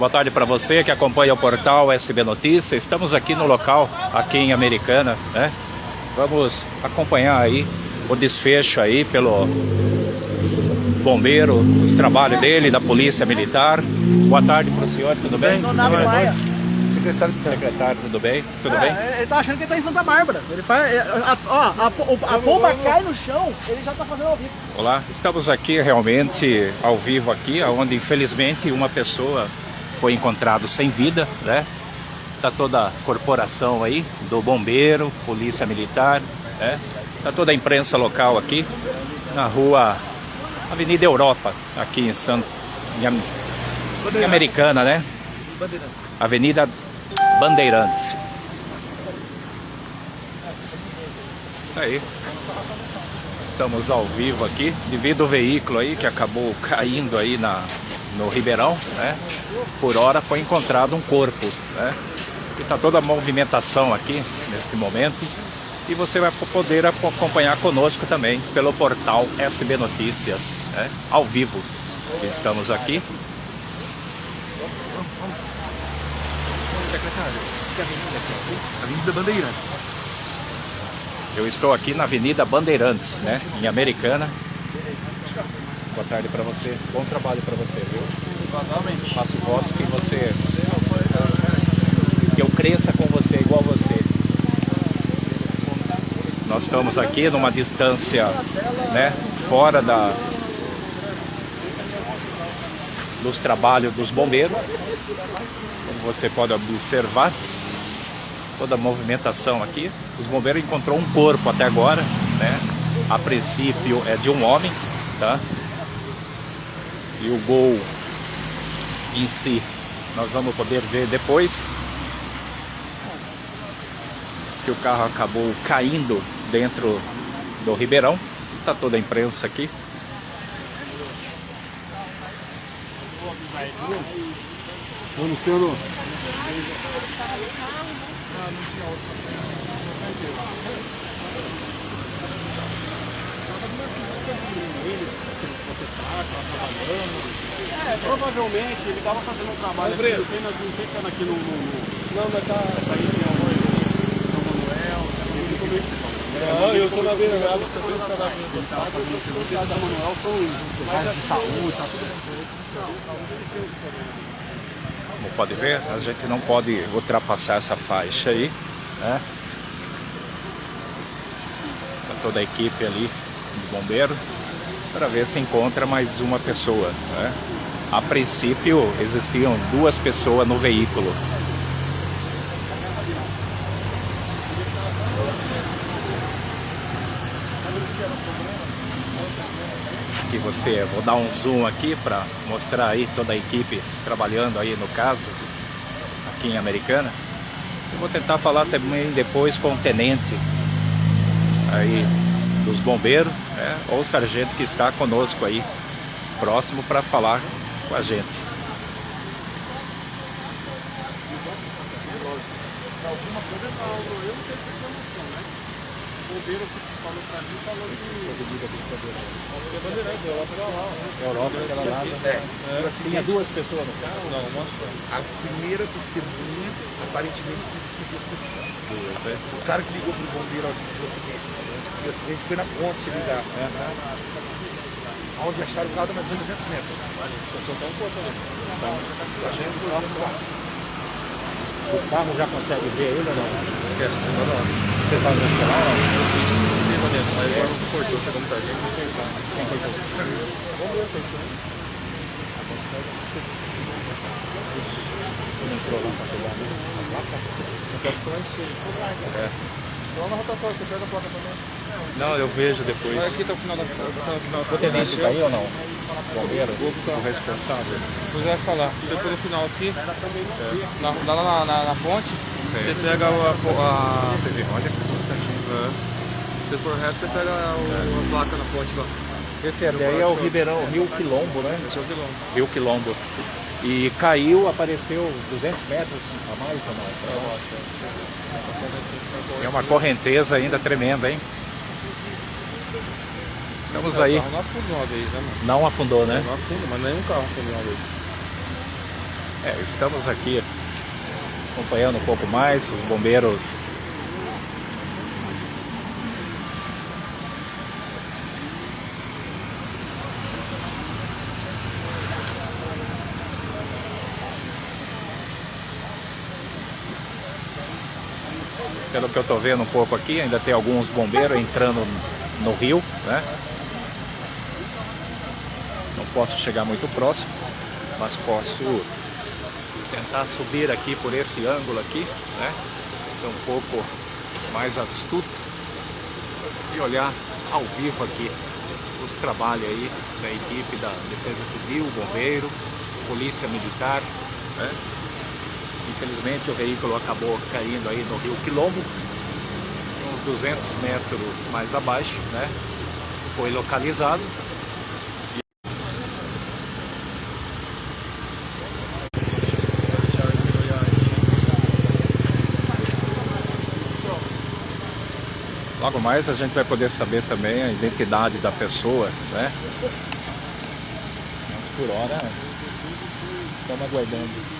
Boa tarde para você que acompanha o portal SB Notícias. Estamos aqui no local, aqui em Americana, né? Vamos acompanhar aí o desfecho aí pelo bombeiro, os trabalhos dele, da polícia militar. Boa tarde para o senhor, tudo bem? Donato Maia. Secretário, secretário, tudo bem? Tudo É, bem? Ele tá achando que ele tá em Santa Bárbara. Ele faz. é, A, ó, a, a, a pomba cai no chão, ele já tá fazendo ao vivo. Olá, estamos aqui realmente ao vivo aqui, onde infelizmente uma pessoa foi encontrado sem vida, né? Tá toda a corporação aí, do bombeiro, polícia militar, né? Tá toda a imprensa local aqui, na rua Avenida Europa, aqui em Santo... Em, em Americana, né? Avenida Bandeirantes. Tá Aí. Estamos ao vivo aqui, devido ao veículo aí que acabou caindo aí na, no Ribeirão, né? Por hora foi encontrado um corpo, né? E tá toda a movimentação aqui neste momento. E você vai poder aco- acompanhar conosco também pelo portal SB Notícias, né? Ao vivo. Estamos aqui. Secretário, que avenida aqui? Avenida Bandeirantes. Eu estou aqui na Avenida Bandeirantes, né? Em Americana. Boa tarde para você. Bom trabalho para você, viu? Exatamente. Faço votos que você. Que eu cresça com você igual você. Nós estamos aqui numa distância, né? Fora da. Dos trabalhos dos bombeiros. Como você pode observar. Toda a movimentação aqui. Os bombeiros encontrou um corpo até agora, né? A princípio é de um homem, tá? E o gol em si nós vamos poder ver depois que o carro acabou caindo dentro do Ribeirão. Tá toda a imprensa aqui. Luciano. É, provavelmente ele tava fazendo um trabalho aqui, não sei, não sei se era aqui no... no, no... Não, mas tá... Essa aí tem alguma São Manuel, ele começou... Não, eu tô na beira da você Os caras da Manuel são... Mas de saúde, tá? Tudo Como pode ver, a gente não pode ultrapassar essa faixa aí, né? Tá toda a equipe ali de bombeiro para ver se encontra mais uma pessoa, né? A princípio existiam duas pessoas no veículo. Aqui você, vou dar um zoom aqui para mostrar aí toda a equipe trabalhando aí no caso, aqui em Americana. Eu vou tentar falar também depois com o tenente aí dos bombeiros, né, ou o sargento que está conosco aí, próximo para falar com a gente. Alguma coisa eu não sei se tem noção, né? O bombeiro que falou pra mim falou que... Acho que é Bandeirantes, eu pra lá. Europa, aquela lá. É. Tinha duas pessoas no carro? Não, uma só. A primeira testemunha, aparentemente, disse que duas pessoas. Duas, é. O cara que ligou pro bombeiro ó, do acidente. O acidente foi na ponte ali da. Onde acharam o carro mais de 200 metros. Então tá um pouco ali. A gente foi lá pra O carro já consegue ver ele ou não? Esquece, não dá nada. Você está no celular não? Vanessa, mas agora você cortou, chegando pra gente. Quem cortou? Vamos ver, cortou. Entrou lá para pegar a placa? É. Lá na rotatória, você pega a placa também. Não, eu vejo depois. Vai aqui até o final da... Até o final O tenente tá aí ou não? Bombeiro? O responsável? Você vai falar, você for no final aqui, na, lá na, na, na ponte, você pega a... a, Você vê, olha que constante. é, se for reto, você pega o, a placa na ponte lá. Esse daí é o Ribeirão, Rio Quilombo, né? Esse é o quilômetro. Rio Quilombo. E caiu, apareceu 200 metros a mais ou não? Uma correnteza ainda tremenda, hein? Estamos aí. O carro não afundou uma vez, né, mano? Não afundou, né? Não afunda, mas nenhum carro afundou uma vez. É, estamos aqui acompanhando um pouco mais os bombeiros Pelo que eu estou vendo um pouco aqui, ainda tem alguns bombeiros entrando no rio, né? Não posso chegar muito próximo, mas posso tentar subir aqui por esse ângulo aqui, né? Ser um pouco mais astuto e olhar ao vivo aqui os trabalhos aí da equipe da Defesa Civil, Bombeiro, Polícia Militar, né? Infelizmente o veículo acabou caindo aí no rio Quilombo, uns 200 metros mais abaixo, né? Foi localizado. Logo mais a gente vai poder saber também a identidade da pessoa, né? Mas por hora estamos aguardando.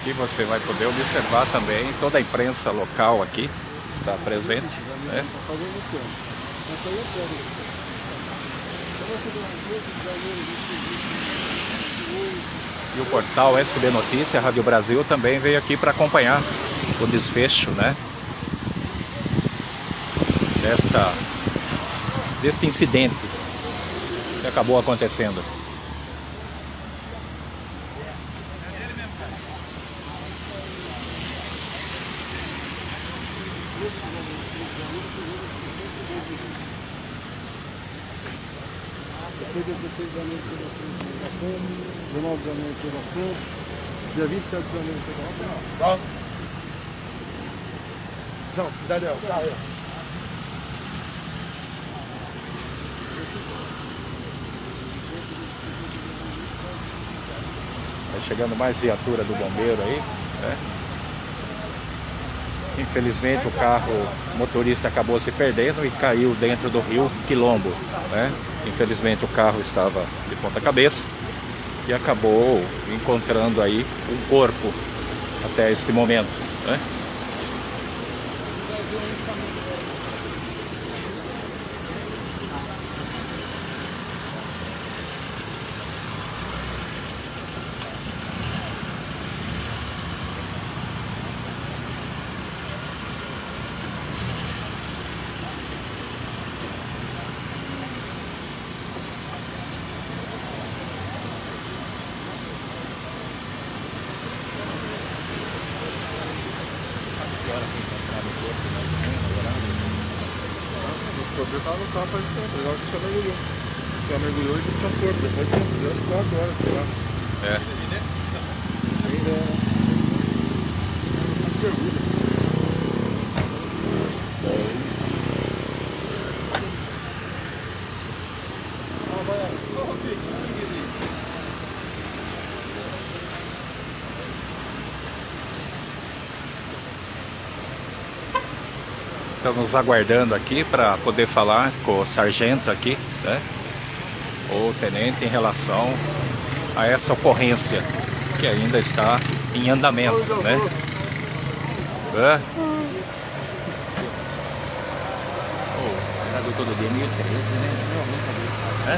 aqui você vai poder observar também toda a imprensa local aqui está presente. Né? E o portal SB Notícia, Rádio Brasil, também veio aqui para acompanhar o desfecho, né? Desta, deste incidente que acabou acontecendo. Depois dia 16 de janeiro teve a Fome, 19 de janeiro teve a dia 27 de janeiro teve a Fome. Tá? João, Daniel, tá aí. Vai chegando mais viatura do bombeiro aí, né? Infelizmente o carro o motorista acabou se perdendo e caiu dentro do rio Quilombo, né? Infelizmente o carro estava de ponta cabeça e acabou encontrando aí um corpo até esse momento, né? Já carro faz tempo, legal que você mergulhou. Você mergulhou e tinha corpo, depois de umas 4 horas, sei lá. É. Ainda. Pergunta. Estamos aguardando aqui para poder falar com o sargento aqui, né? O tenente em relação a essa ocorrência que ainda está em andamento, né? É. Oh, todo dia 1013, né? É?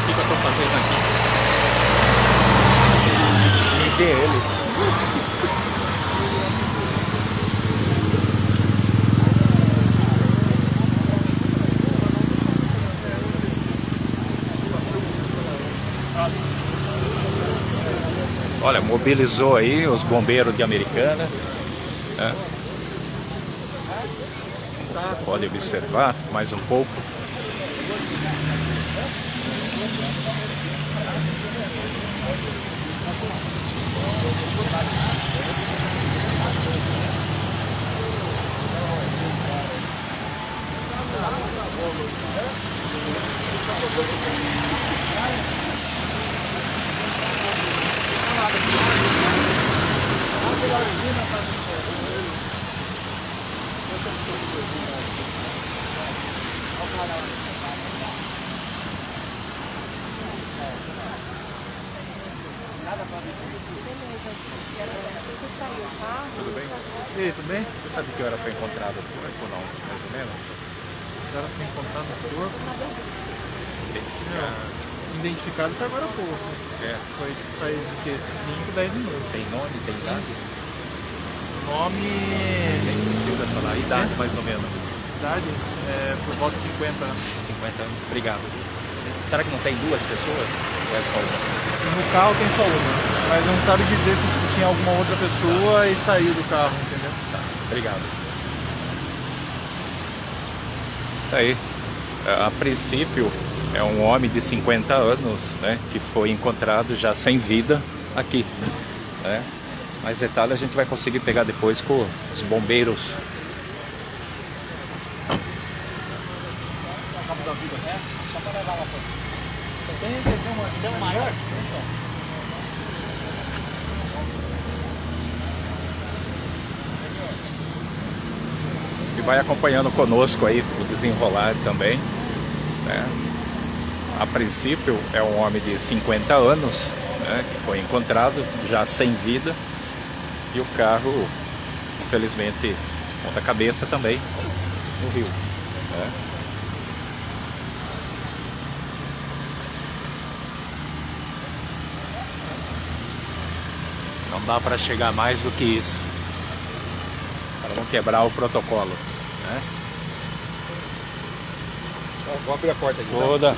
O que, que eu estou fazendo aqui? Dê ele. mobilizou aí os bombeiros de Americana. Né? Você pode observar mais um pouco. Thank Tudo bem? E aí, tudo bem? Você sabe que hora foi encontrado o corpo, não? Mais ou menos? Agora foi encontrado o corpo. Identificar. Identificado foi agora há pouco. É. Foi faz o quê? 5, 10 minutos. Tem nome, tem idade? Nome. Nem precisa falar. Idade, mais ou menos. Idade? É, por volta de 50 anos. 50 anos. Obrigado. Será que não tem duas pessoas? Ou é só uma? No carro tem só uma. Mas não sabe dizer se tinha alguma outra pessoa e saiu do carro, entendeu? Tá. Obrigado. Tá aí. A princípio, é um homem de 50 anos, né? Que foi encontrado já sem vida aqui, né? Mais detalhes a gente vai conseguir pegar depois com os bombeiros. Tem, você tem uma, tem um maior? E vai acompanhando conosco aí o desenrolar também, né? A princípio é um homem de 50 anos, né? Que foi encontrado já sem vida e o carro, infelizmente, ponta cabeça também no rio. né? Dá para chegar mais do que isso. Para não quebrar o protocolo. Né? Vou abrir a porta aqui. Toda.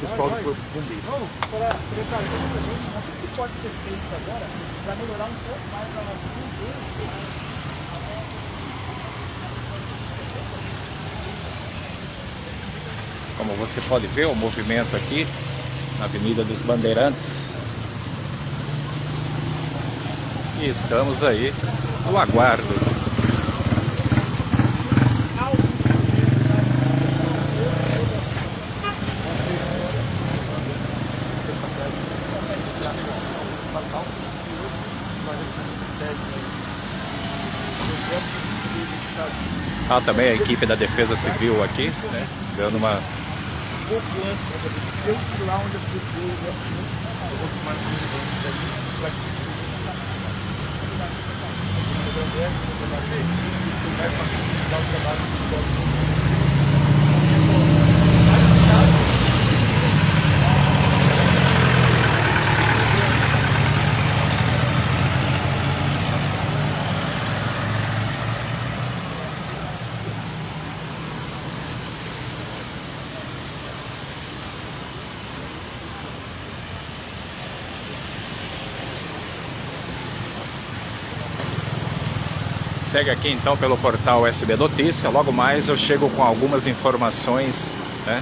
Pessoal do corpo bombeiro. Não, para secretário, o pode ser feito agora para melhorar um pouco mais a nossa cultura? Como você pode ver, o movimento aqui na Avenida dos Bandeirantes. E estamos aí no aguardo. Ah, também a equipe da Defesa Civil aqui, né? Dando uma vai facilitar o trabalho do Segue aqui então pelo portal SB Notícia. Logo mais eu chego com algumas informações né,